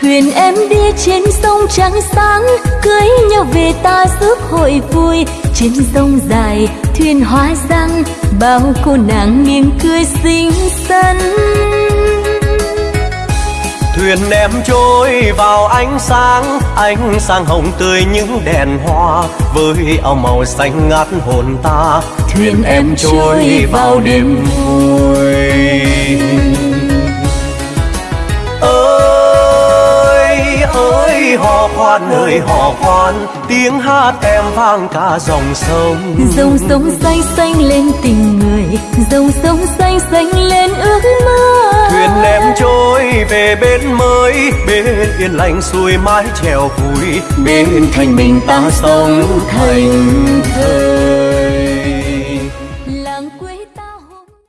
thuyền em đi trên sông trắng sáng cưới nhau về ta giúp hội vui. Trên sông dài thuyền hoa răng bao cô nàng miệng cười xinh xắn. Thuyền em trôi vào ánh sáng ánh sáng hồng tươi những đèn hoa với áo màu xanh ngát hồn ta. Thuyền em trôi vào đêm vui hát nơi hò hoan, tiếng hát em vang cả dòng sông. Dòng sông xanh xanh lên tình người dòng sông xanh xanh lên ước mơ. Thuyền em trôi về bên mới bên yên lành xuôi mái chèo vui bên, bên thành mình ta sống thành thơ. làng quê ta